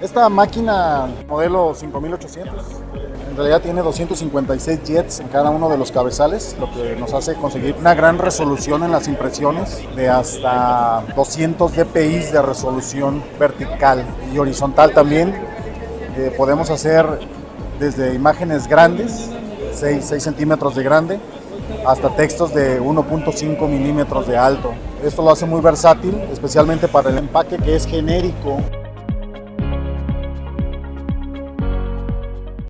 Esta máquina modelo 5800 en realidad tiene 256 jets en cada uno de los cabezales, lo que nos hace conseguir una gran resolución en las impresiones de hasta 200 dpi de resolución vertical y horizontal también. Eh, podemos hacer desde imágenes grandes, 6, 6 centímetros de grande, hasta textos de 1.5 milímetros de alto. Esto lo hace muy versátil, especialmente para el empaque que es genérico